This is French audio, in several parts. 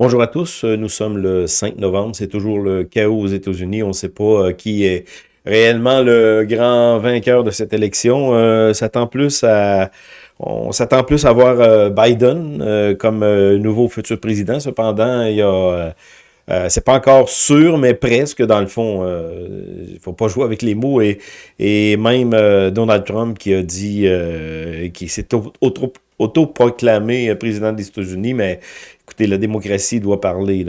Bonjour à tous, euh, nous sommes le 5 novembre, c'est toujours le chaos aux États-Unis, on ne sait pas euh, qui est réellement le grand vainqueur de cette élection. Euh, s'attend plus à, on s'attend plus à voir euh, Biden comme nouveau futur président. Cependant, il y a c'est pas encore sûr, mais presque dans le fond. Il faut pas jouer avec les mots. Et, même Donald Trump qui a dit, qui s'est auto-proclamé président des États-Unis, mais la démocratie doit parler.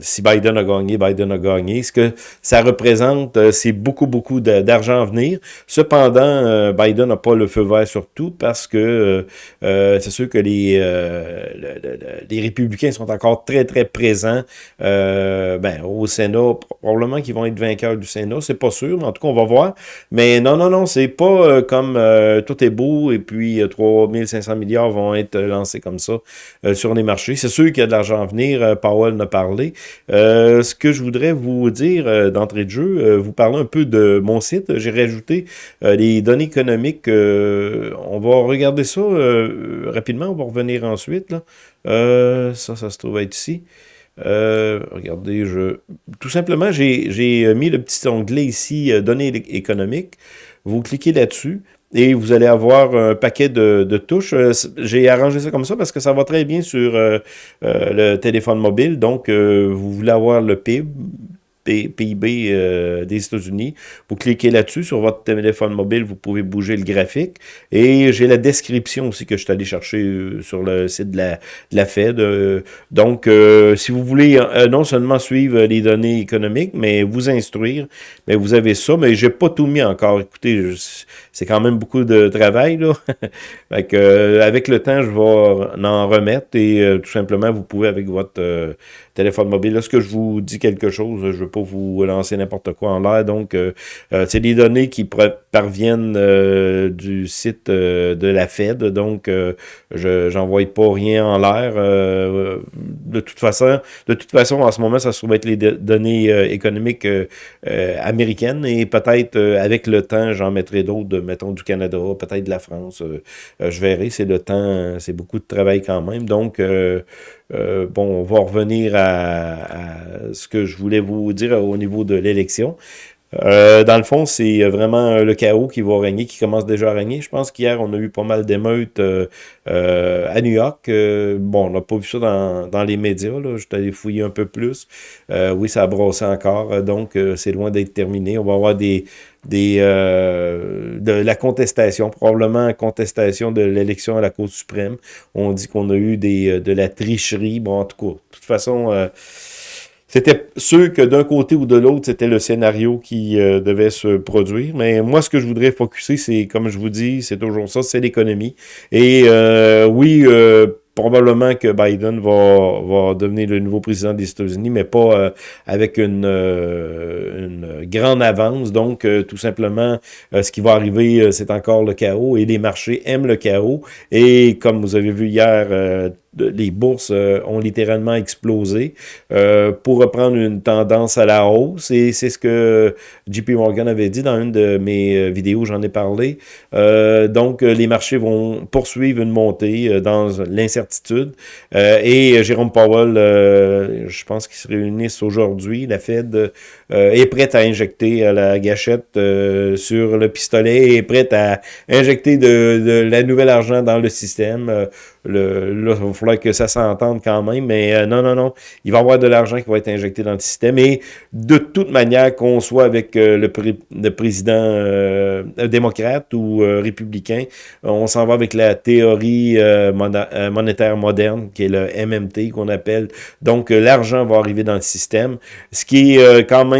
Si Biden a gagné, Biden a gagné. Ce que ça représente, euh, c'est beaucoup, beaucoup d'argent à venir. Cependant, euh, Biden n'a pas le feu vert sur tout parce que euh, c'est sûr que les, les républicains sont encore très, très présents ben, au Sénat. Probablement qu'ils vont être vainqueurs du Sénat. C'est pas sûr, mais en tout cas, on va voir. Mais non, non, non, c'est pas comme tout est beau et puis 3500 milliards vont être lancés comme ça sur les marchés. C'est sûr qu'il de l'argent venir, euh, Powell en parlé. Euh, ce que je voudrais vous dire euh, d'entrée de jeu, vous parler un peu de mon site. J'ai rajouté les données économiques. on va regarder ça rapidement, on va revenir ensuite. ça, ça se trouve être ici. regardez, je tout simplement, j'ai mis le petit onglet ici, données économiques. Vous cliquez là-dessus et vous allez avoir un paquet de, touches. Euh, j'ai arrangé ça comme ça parce que ça va très bien sur euh, euh, le téléphone mobile. Donc, vous voulez avoir le PIB, PIB euh, des États-Unis. Vous cliquez là-dessus sur votre téléphone mobile, vous pouvez bouger le graphique. Et j'ai la description aussi que je suis allé chercher euh, sur le site de la, Fed. Euh, donc, si vous voulez non seulement suivre les données économiques, mais vous instruire, mais vous avez ça. Mais j'ai pas tout mis encore. Écoutez, c'est quand même beaucoup de travail. Là. avec le temps, je vais en remettre et tout simplement, vous pouvez avec votre téléphone mobile. Lorsque je vous dis quelque chose, je veux pas vous lancer n'importe quoi en l'air. Donc, euh, euh, c'est des données qui parviennent euh, du site de la Fed. Donc, je n'envoie pas rien en l'air. de toute façon, de toute façon, en ce moment, ça se trouve être les données économiques américaines. Et peut-être, avec le temps, j'en mettrai d'autres, mettons, du Canada, peut-être de la France. je verrai. C'est le temps, c'est beaucoup de travail quand même. Donc, bon, on va revenir à, ce que je voulais vous dire au niveau de l'élection. Euh, dans le fond, c'est vraiment le chaos qui va régner, qui commence déjà à régner. Je pense qu'hier, on a eu pas mal d'émeutes euh, à New York. bon, on n'a pas vu ça dans, les médias. Là. Je suis allé fouiller un peu plus. oui, ça a brossé encore. Donc, c'est loin d'être terminé. On va avoir des, des, euh, de la contestation, probablement contestation de l'élection à la Cour suprême. On dit qu'on a eu des, euh, de la tricherie. Bon, en tout cas, de toute façon, euh, c'était sûr que d'un côté ou de l'autre, c'était le scénario qui devait se produire. Mais moi, ce que je voudrais focuser, c'est, comme je vous dis, c'est toujours ça, c'est l'économie. Et oui, probablement que Biden va, va devenir le nouveau président des États-Unis, mais pas euh, avec une, euh, grande avance. Donc, euh, tout simplement, ce qui va arriver, c'est encore le chaos et les marchés aiment le chaos. Et comme vous avez vu hier, les bourses euh, ont littéralement explosé euh, pour reprendre une tendance à la hausse. Et c'est ce que JP Morgan avait dit dans une de mes euh, vidéos, j'en ai parlé. donc, les marchés vont poursuivre une montée dans l'incertitude. et Jérôme Powell, je pense qu'ils se réunissent aujourd'hui. La Fed est prête à injecter la gâchette sur le pistolet, est prête à injecter de, de la nouvelle argent dans le système. Le, là, il va falloir que ça s'entende quand même, mais euh, non, non, non, il va y avoir de l'argent qui va être injecté dans le système, et de toute manière, qu'on soit avec euh, le, le, président euh, démocrate ou républicain, on s'en va avec la théorie monétaire moderne, qui est le MMT qu'on appelle, donc l'argent va arriver dans le système, ce qui est quand même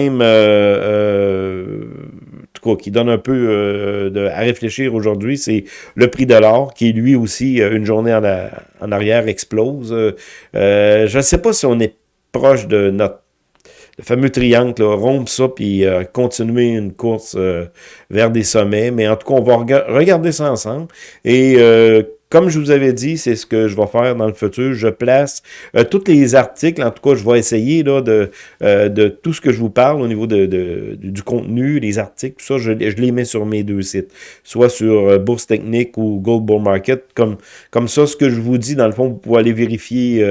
qui donne un peu euh, à réfléchir aujourd'hui, c'est le prix de l'or, qui lui aussi, euh, une journée en, arrière, explose. Euh, je ne sais pas si on est proche de notre fameux triangle, là, rompre ça, puis continuer une course vers des sommets. Mais en tout cas, on va regarder ça ensemble. Et comme je vous avais dit, c'est ce que je vais faire dans le futur. Je place euh, tous les articles, en tout cas, je vais essayer là, de, euh, de tout ce que je vous parle au niveau de, du contenu, les articles, tout ça, je, les mets sur mes deux sites, soit sur euh, Bourse Technique ou Gold Bull Market. Comme, comme ça, ce que je vous dis, dans le fond, vous pouvez aller vérifier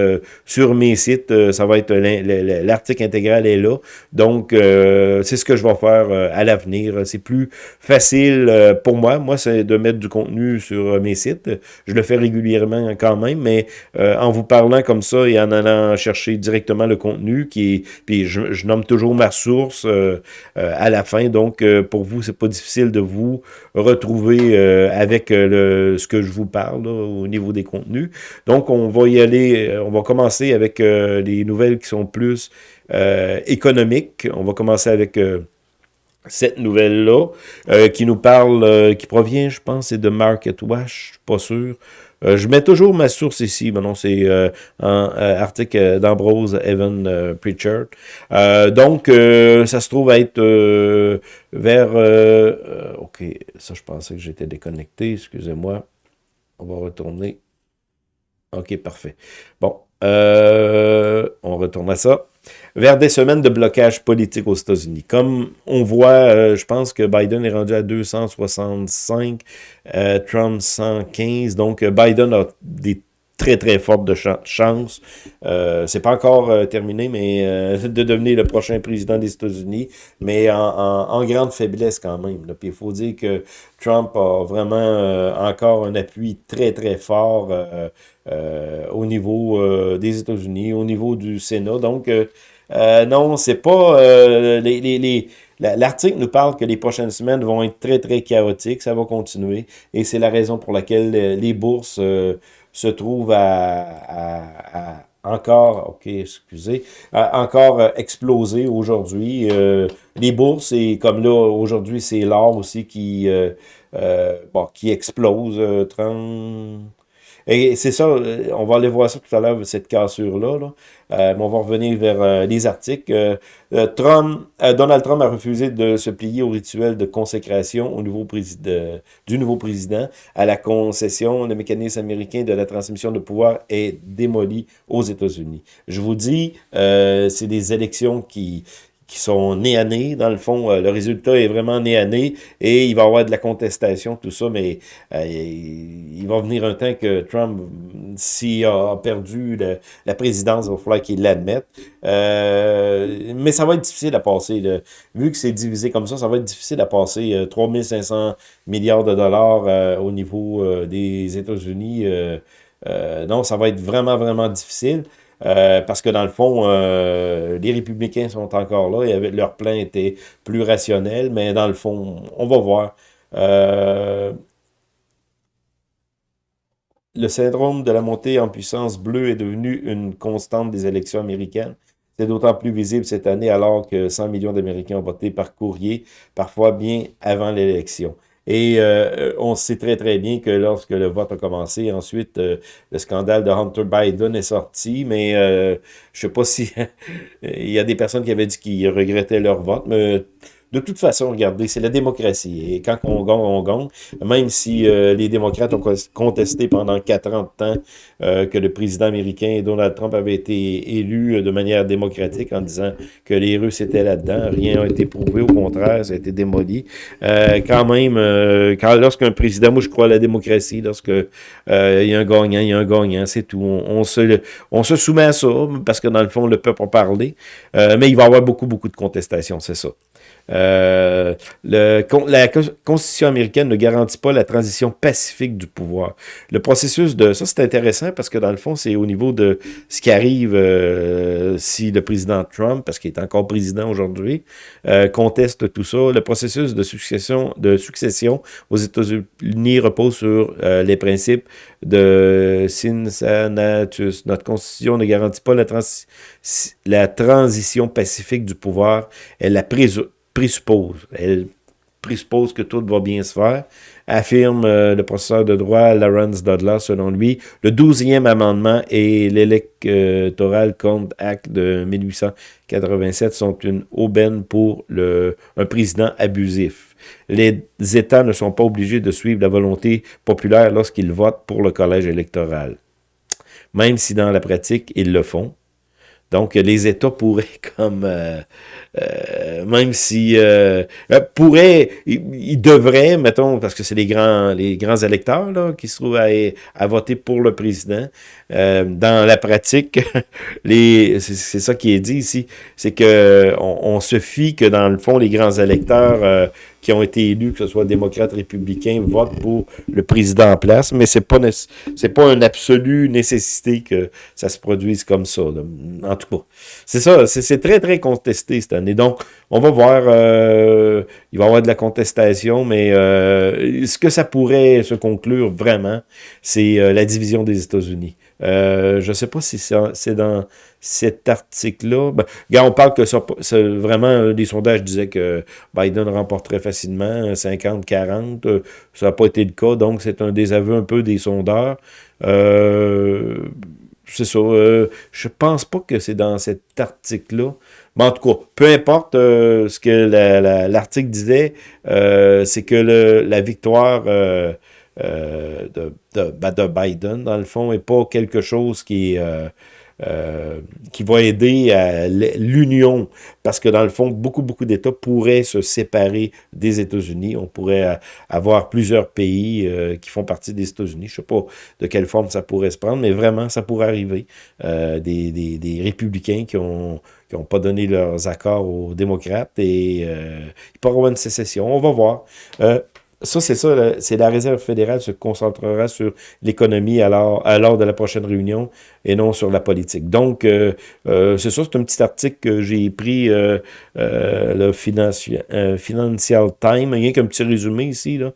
sur mes sites. ça va être l'article intégral est là. Donc, c'est ce que je vais faire à l'avenir. C'est plus facile pour moi. Moi, c'est de mettre du contenu sur mes sites. Le fais régulièrement quand même, mais euh, en vous parlant comme ça et en allant chercher directement le contenu, qui est, puis je, nomme toujours ma source euh, euh, à la fin, donc pour vous, c'est pas difficile de vous retrouver avec le, ce que je vous parle au niveau des contenus. Donc, on va y aller, on va commencer avec les nouvelles qui sont plus économiques. On va commencer avec cette nouvelle-là, euh, qui nous parle, euh, qui provient, je pense, c'est de Market Watch, je suis pas sûr. Euh, je mets toujours ma source ici, mais non, c'est un article d'Ambrose Evan Pritchard. donc, ça se trouve être vers... ok, ça, je pensais que j'étais déconnecté, excusez-moi. On va retourner. Ok, parfait. Bon, on retourne à ça vers des semaines de blocage politique aux États-Unis. Comme on voit, euh, je pense que Biden est rendu à 265, euh, Trump 115, donc euh, Biden a des très très fortes de chances. Euh, c'est pas encore terminé, mais de devenir le prochain président des États-Unis, mais en, grande faiblesse quand même. Puis il faut dire que Trump a vraiment encore un appui très très fort au niveau des États-Unis, au niveau du Sénat. Donc euh, non, c'est pas... Euh, L'article nous parle que les prochaines semaines vont être très, très chaotiques. Ça va continuer. Et c'est la raison pour laquelle les bourses euh, se trouvent à, encore, ok, excusez, encore exploser aujourd'hui. les bourses, et comme là, aujourd'hui, c'est l'or aussi qui, bon, qui explose. 30, et c'est ça, euh, on va aller voir ça tout à l'heure, cette cassure-là. Là. Euh, on va revenir vers euh, les articles. Trump, Donald Trump a refusé de se plier au rituel de consécration au nouveau du nouveau président. À la concession, le mécanisme américain de la transmission de pouvoir est démoli aux États-Unis. Je vous dis, c'est des élections qui qui sont nés à nez. Dans le fond, euh, le résultat est vraiment né à nez et il va y avoir de la contestation, tout ça, mais euh, il va venir un temps que Trump, s'il a perdu la présidence, il va falloir qu'il l'admette. Euh, mais ça va être difficile à passer. Vu que c'est divisé comme ça, ça va être difficile à passer. 3500 milliards de dollars au niveau des États-Unis. non, ça va être vraiment, vraiment difficile. Euh, parce que dans le fond, euh, les républicains sont encore là et leur plan était plus rationnel, mais dans le fond, on va voir. Euh, le syndrome de la montée en puissance bleue est devenu une constante des élections américaines. C'est d'autant plus visible cette année alors que 100 millions d'Américains ont voté par courrier, parfois bien avant l'élection. Et euh, on sait très très bien que lorsque le vote a commencé, ensuite euh, le scandale de Hunter Biden est sorti, mais euh, je sais pas si il y a des personnes qui avaient dit qu'ils regrettaient leur vote, mais de toute façon, regardez, c'est la démocratie. Et quand on gagne, on gagne. Même si euh, les démocrates ont contesté pendant quatre ans euh, que le président américain Donald Trump avait été élu euh, de manière démocratique en disant que les Russes étaient là-dedans, rien n'a été prouvé, au contraire, ça a été démoli. quand même, quand lorsqu'un président, moi je crois à la démocratie, lorsque il y a un gagnant, il y a un gagnant, c'est tout. On, se, on se soumet à ça, parce que dans le fond, le peuple a parlé. mais il va y avoir beaucoup, beaucoup de contestations, c'est ça. Euh, le, la Constitution américaine ne garantit pas la transition pacifique du pouvoir. Le processus de... Ça, c'est intéressant parce que dans le fond, c'est au niveau de ce qui arrive euh, si le président Trump, parce qu'il est encore président aujourd'hui, euh, conteste tout ça. Le processus de succession, de succession aux États-Unis repose sur les principes de Cincinnatus. Notre Constitution ne garantit pas la, la transition pacifique du pouvoir. Elle la présuppose. Elle présuppose que tout va bien se faire, affirme euh, le professeur de droit Lawrence Dudley, selon lui. Le 12e amendement et l'Electoral Compte Act de 1887 sont une aubaine pour le, un président abusif. Les États ne sont pas obligés de suivre la volonté populaire lorsqu'ils votent pour le collège électoral. Même si dans la pratique, ils le font. Donc, les États pourraient comme... Euh, euh, même si euh, euh pourrait, il, devrait, mettons, parce que c'est les grands, les grands électeurs là, qui se trouvent à, voter pour le président. Dans la pratique, les, c'est ça qui est dit ici, c'est que on, on, se fie que dans le fond, les grands électeurs qui ont été élus, que ce soit démocrates, républicains, votent pour le président en place, mais c'est pas pas une absolue nécessité que ça se produise comme ça. En tout cas, c'est ça, c'est très, très contesté cette année. Donc, on va voir, euh, il va y avoir de la contestation, mais euh, ce que ça pourrait se conclure vraiment, c'est euh, la division des États-Unis. Je ne sais pas si c'est dans cet article-là. Ben, on parle que ça, vraiment, des sondages disaient que Biden remporterait facilement 50-40. Ça n'a pas été le cas, donc c'est un désaveu un peu des sondeurs. c'est ça. je pense pas que c'est dans cet article-là. Mais en tout cas, peu importe euh, ce que l'article disait, euh, c'est que la victoire euh, de, ben, de, Biden, dans le fond, n'est pas quelque chose qui qui va aider à l'union, parce que dans le fond, beaucoup, beaucoup d'États pourraient se séparer des États-Unis. On pourrait avoir plusieurs pays qui font partie des États-Unis. Je ne sais pas de quelle forme ça pourrait se prendre, mais vraiment, ça pourrait arriver. des, des, des républicains qui ont qui n'ont pas donné leurs accords aux démocrates et euh, il pourra y avoir une sécession. On va voir. Euh, ça, c'est ça, c'est la Réserve fédérale se concentrera sur l'économie alors, lors de la prochaine réunion et non sur la politique. Donc, euh, euh, c'est ça, c'est un petit article que j'ai pris euh, le Financial, Financial Times, rien qu'un petit résumé ici, là,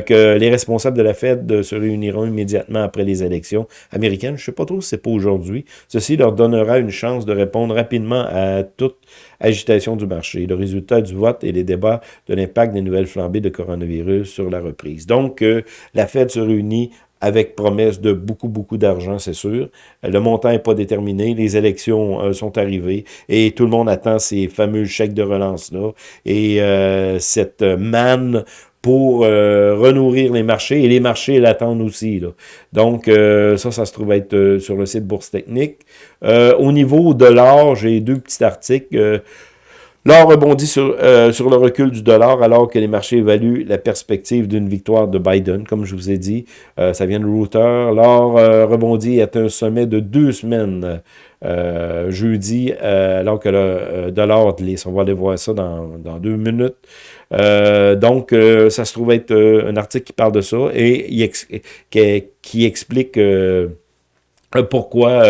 que les responsables de la Fed se réuniront immédiatement après les élections américaines. Je ne sais pas trop si c'est pas aujourd'hui. Ceci leur donnera une chance de répondre rapidement à toute agitation du marché, le résultat du vote et les débats de l'impact des nouvelles flambées de coronavirus sur la reprise. Donc, euh, la Fed se réunit avec promesse de beaucoup, beaucoup d'argent, c'est sûr. Le montant n'est pas déterminé, les élections euh, sont arrivées et tout le monde attend ces fameux chèques de relance-là et euh, cette manne pour euh, renourrir les marchés, et les marchés l'attendent aussi. Là. Donc, euh, ça, ça se trouve être euh, sur le site Bourse Technique. au niveau de l'or, j'ai deux petits articles. L'or rebondit sur, sur le recul du dollar alors que les marchés évaluent la perspective d'une victoire de Biden, comme je vous ai dit. ça vient de Reuters. L'or rebondit à un sommet de deux semaines jeudi, alors que le dollar glisse. On va aller voir ça dans, deux minutes. Euh, donc, euh, ça se trouve être euh, un article qui parle de ça et qui, explique pourquoi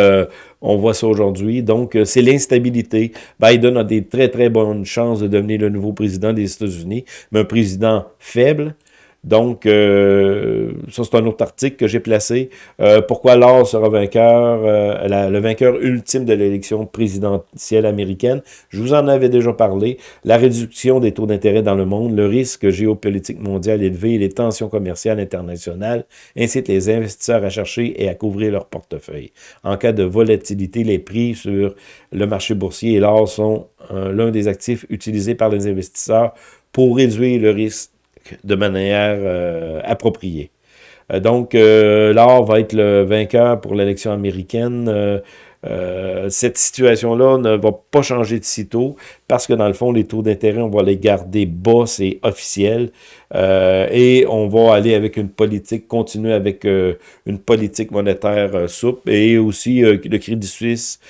on voit ça aujourd'hui. Donc, c'est l'instabilité. Biden a des très, très bonnes chances de devenir le nouveau président des États-Unis, mais un président faible, donc, euh, ça, c'est un autre article que j'ai placé. Euh, pourquoi l'or sera vainqueur, euh, le vainqueur ultime de l'élection présidentielle américaine? Je vous en avais déjà parlé. La réduction des taux d'intérêt dans le monde, le risque géopolitique mondial élevé, les tensions commerciales internationales incitent les investisseurs à chercher et à couvrir leur portefeuille. En cas de volatilité, les prix sur le marché boursier et l'or sont l'un des actifs utilisés par les investisseurs pour réduire le risque de manière euh, appropriée. Euh, donc, euh, l'or va être le vainqueur pour l'élection américaine. cette situation-là ne va pas changer de sitôt parce que dans le fond, les taux d'intérêt, on va les garder bas, c'est officiel. Euh, et on va aller avec une politique, continuer avec euh, une politique monétaire euh, souple. Et aussi, le Crédit Suisse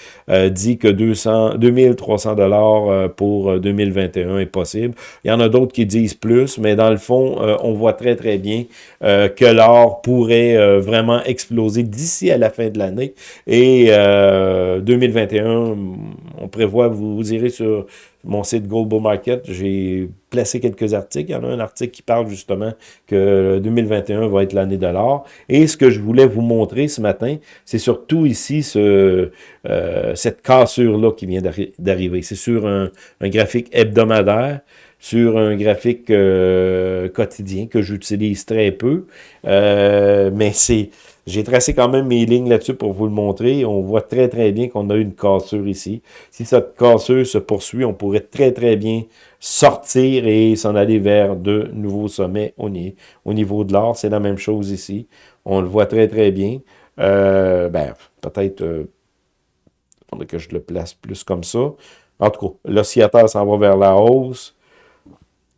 dit que 200, 2300 dollars pour 2021 est possible. Il y en a d'autres qui disent plus, mais dans le fond, on voit très, très bien que l'or pourrait vraiment exploser d'ici à la fin de l'année. Et 2021, on prévoit, vous, vous irez sur mon site Global Market, j'ai placé quelques articles. Il y en a un article qui parle justement que 2021 va être l'année de l'or. Et ce que je voulais vous montrer ce matin, c'est surtout ici ce, euh, cette cassure-là qui vient d'arriver. C'est sur un, graphique hebdomadaire. sur un graphique quotidien que j'utilise très peu. mais c'est j'ai tracé quand même mes lignes là-dessus pour vous le montrer. On voit très, très bien qu'on a une cassure ici. Si cette cassure se poursuit, on pourrait très, très bien sortir et s'en aller vers de nouveaux sommets au, niveau de l'or. C'est la même chose ici. On le voit très, très bien. Euh, ben, peut-être... Euh, que je le place plus comme ça. En tout cas, l'oscillateur s'en va vers la hausse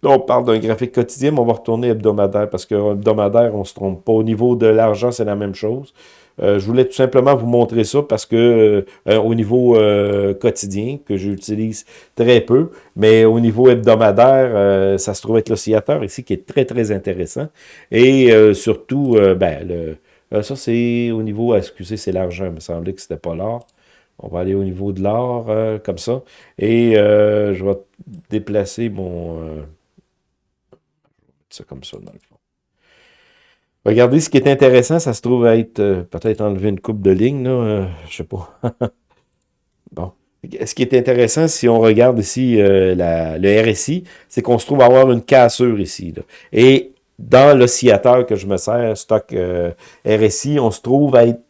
on parle d'un graphique quotidien, mais on va retourner hebdomadaire, parce que hebdomadaire, on ne se trompe pas. Au niveau de l'argent, c'est la même chose. Euh, je voulais tout simplement vous montrer ça parce que euh, euh, au niveau quotidien, que j'utilise très peu, mais au niveau hebdomadaire, ça se trouve être l'oscillateur ici qui est très, très intéressant. Et surtout, ben, le, ça c'est au niveau, excusez, c'est l'argent, il me semblait que c'était pas l'or. On va aller au niveau de l'or, comme ça. Et je vais déplacer mon ça comme ça, dans le fond. Regardez, ce qui est intéressant, ça se trouve être, euh, peut-être enlever une coupe de ligne, là, euh, je sais pas. bon. Ce qui est intéressant, si on regarde ici euh, le RSI, c'est qu'on se trouve avoir une cassure ici. Et dans l'oscillateur que je me sers, stock RSI, on se trouve à être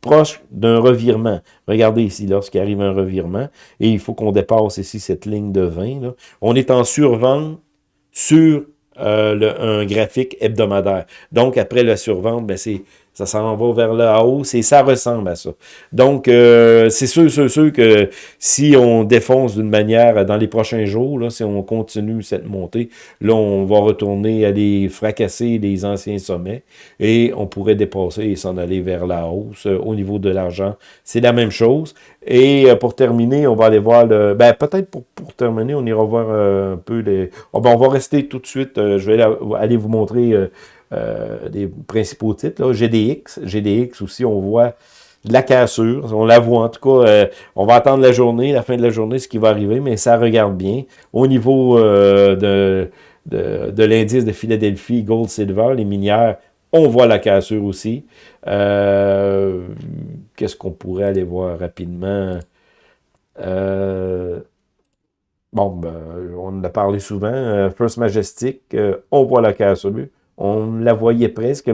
proche d'un revirement. Regardez ici, lorsqu'il arrive un revirement, et il faut qu'on dépasse ici cette ligne de 20. On est en survente sur euh, un graphique hebdomadaire. Donc, après la survente, ben, c'est ça s'en va vers le haut, et ça ressemble à ça. Donc, euh, c'est sûr, sûr, sûr que si on défonce d'une manière dans les prochains jours, là, si on continue cette montée, là, on va retourner aller fracasser les anciens sommets et on pourrait dépasser et s'en aller vers la hausse. Au niveau de l'argent, c'est la même chose. Et euh, pour terminer, on va aller voir le... Ben, peut-être pour, pour terminer, on ira voir euh, un peu les... Oh, ben, on va rester tout de suite, je vais aller vous montrer euh, des principaux titres. Là. GDX, GDX aussi, on voit la cassure, on la voit en tout cas, euh, on va attendre la journée, la fin de la journée, ce qui va arriver, mais ça regarde bien. Au niveau euh, de, de, l'indice de Philadelphie, Gold, Silver, les minières, on voit la cassure aussi. Qu'est-ce qu'on pourrait aller voir rapidement? bon, ben, on en a parlé souvent. First Majestic, on voit la cassure. On la voyait presque.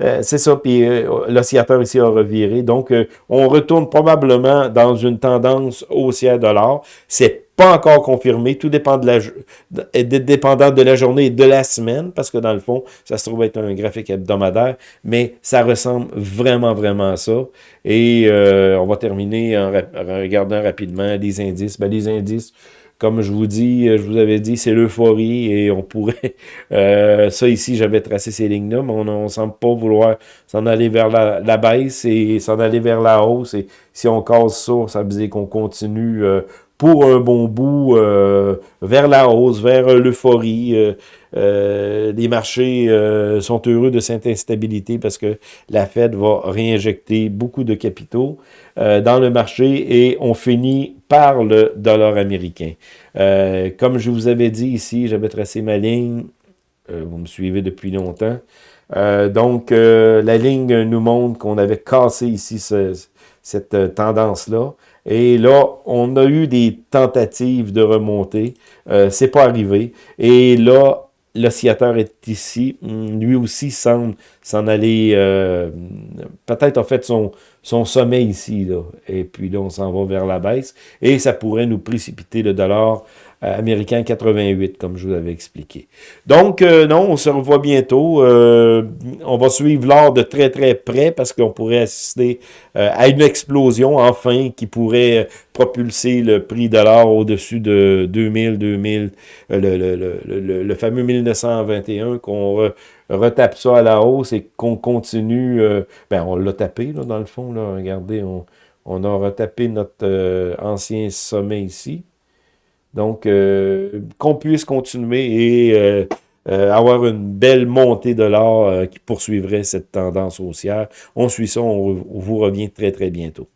Euh, c'est ça, puis euh, l'oscillateur ici a reviré. Donc, euh, on retourne probablement dans une tendance haussière de l'or. C'est pas encore confirmé. Tout dépend de la, dépendant de la journée et de la semaine, parce que dans le fond, ça se trouve être un graphique hebdomadaire, mais ça ressemble vraiment, vraiment à ça. Et on va terminer en, regardant rapidement les indices. Ben, les indices, comme je vous dis, euh, je vous avais dit, c'est l'euphorie et on pourrait... Euh, ça ici, j'avais tracé ces lignes-là, mais on ne semble pas vouloir s'en aller vers la, baisse et s'en aller vers la hausse. Et si on casse ça, ça veut dire qu'on continue euh, pour un bon bout vers la hausse, vers l'euphorie. les marchés sont heureux de cette instabilité parce que la Fed va réinjecter beaucoup de capitaux. Euh, dans le marché et on finit par le dollar américain. Euh, comme je vous avais dit ici, j'avais tracé ma ligne, euh, vous me suivez depuis longtemps. donc, la ligne nous montre qu'on avait cassé ici cette tendance-là. Et là, on a eu des tentatives de remonter. Euh, c'est pas arrivé. Et là, l'oscillateur est ici. Lui aussi semble s'en aller, euh, peut-être en fait son, son sommet ici, là. et puis là on s'en va vers la baisse, et ça pourrait nous précipiter le dollar américain 88, comme je vous avais expliqué. Donc, euh, non, on se revoit bientôt. Euh, on va suivre l'or de très, très près parce qu'on pourrait assister à une explosion, enfin, qui pourrait propulser le prix de l'or au-dessus de 2000, 2000, le, le, le, le, fameux 1921, qu'on retape ça à la hausse et qu'on continue, ben on l'a tapé, là, dans le fond, là, regardez, on, on a retapé notre ancien sommet ici. Donc, euh, qu'on puisse continuer et euh, euh, avoir une belle montée de l'or qui poursuivrait cette tendance haussière. On suit ça, on vous revient très, très bientôt.